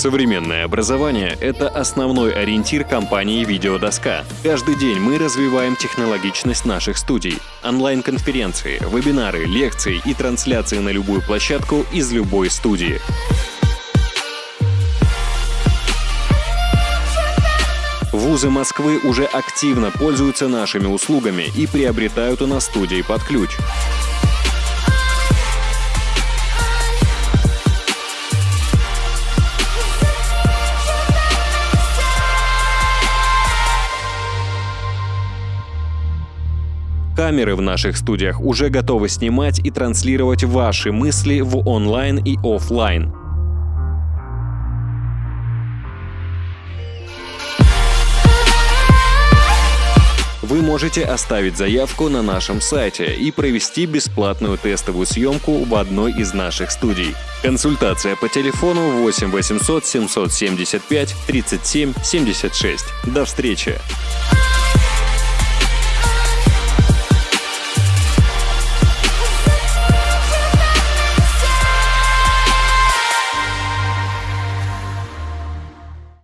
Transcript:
Современное образование – это основной ориентир компании «Видеодоска». Каждый день мы развиваем технологичность наших студий. Онлайн-конференции, вебинары, лекции и трансляции на любую площадку из любой студии. Вузы Москвы уже активно пользуются нашими услугами и приобретают у нас студии под ключ. Камеры в наших студиях уже готовы снимать и транслировать ваши мысли в онлайн и офлайн. Вы можете оставить заявку на нашем сайте и провести бесплатную тестовую съемку в одной из наших студий. Консультация по телефону 8 800 775 37 76. До встречи!